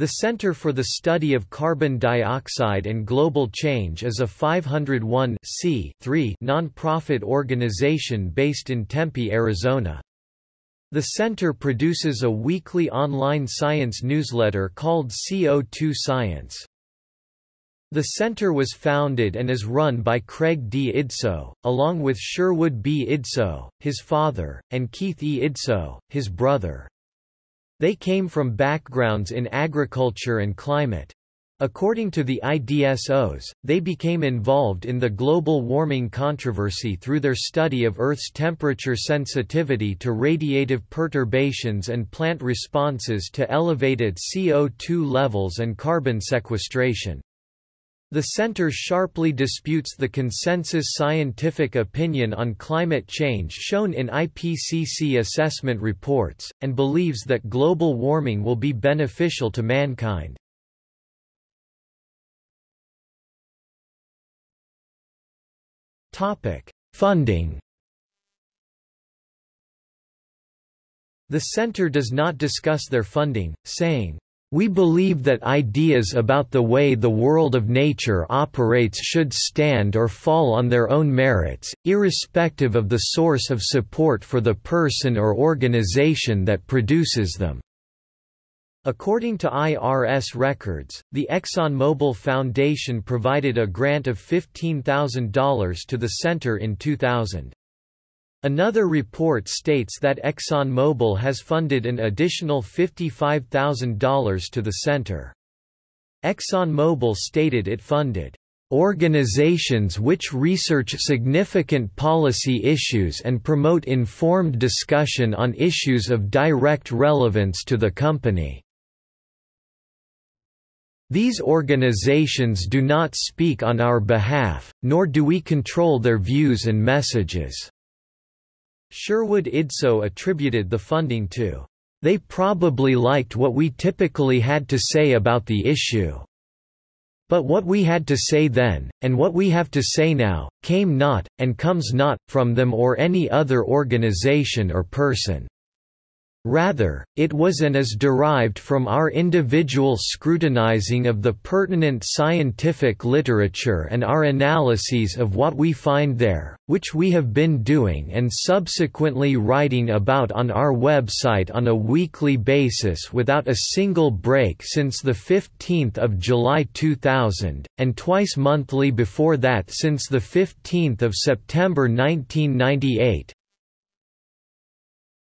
The Center for the Study of Carbon Dioxide and Global Change is a 501 non-profit organization based in Tempe, Arizona. The center produces a weekly online science newsletter called CO2 Science. The center was founded and is run by Craig D. Idso, along with Sherwood B. Idso, his father, and Keith E. Idso, his brother. They came from backgrounds in agriculture and climate. According to the IDSOs, they became involved in the global warming controversy through their study of Earth's temperature sensitivity to radiative perturbations and plant responses to elevated CO2 levels and carbon sequestration. The center sharply disputes the consensus scientific opinion on climate change shown in IPCC assessment reports, and believes that global warming will be beneficial to mankind. Funding The center does not discuss their funding, saying, we believe that ideas about the way the world of nature operates should stand or fall on their own merits, irrespective of the source of support for the person or organization that produces them. According to IRS records, the ExxonMobil Foundation provided a grant of $15,000 to the center in 2000. Another report states that ExxonMobil has funded an additional $55,000 to the center. ExxonMobil stated it funded organizations which research significant policy issues and promote informed discussion on issues of direct relevance to the company. These organizations do not speak on our behalf, nor do we control their views and messages. Sherwood Idso attributed the funding to, "...they probably liked what we typically had to say about the issue. But what we had to say then, and what we have to say now, came not, and comes not, from them or any other organization or person." Rather, it was and is derived from our individual scrutinizing of the pertinent scientific literature and our analyses of what we find there, which we have been doing and subsequently writing about on our website on a weekly basis without a single break since 15 July 2000, and twice monthly before that since 15 September 1998,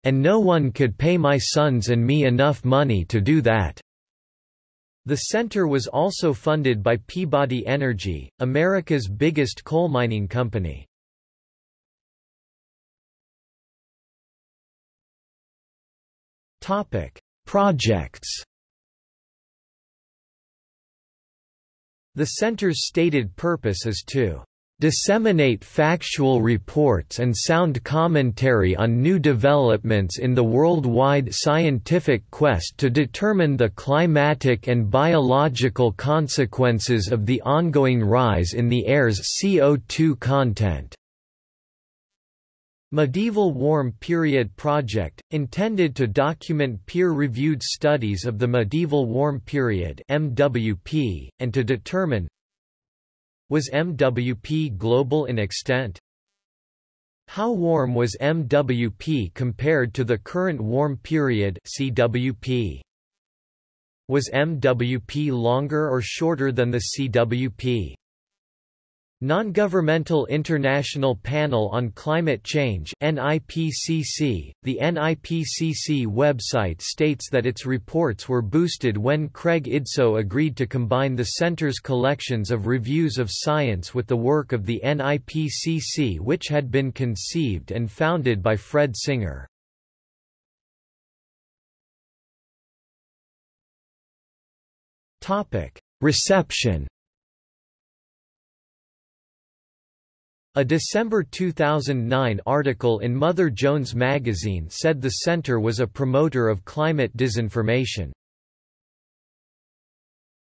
and no one could pay my sons and me enough money to do that. The center was also funded by Peabody Energy, America's biggest coal mining company. Topic: Projects. The center's stated purpose is to disseminate factual reports and sound commentary on new developments in the worldwide scientific quest to determine the climatic and biological consequences of the ongoing rise in the air's CO2 content. Medieval Warm Period Project, intended to document peer-reviewed studies of the medieval warm period MWP, and to determine, was MWP global in extent? How warm was MWP compared to the current warm period CWP? Was MWP longer or shorter than the CWP? Non-Governmental International Panel on Climate Change NIPCC. .The NIPCC website states that its reports were boosted when Craig Idso agreed to combine the center's collections of reviews of science with the work of the NIPCC which had been conceived and founded by Fred Singer. Reception A December 2009 article in Mother Jones magazine said the center was a promoter of climate disinformation.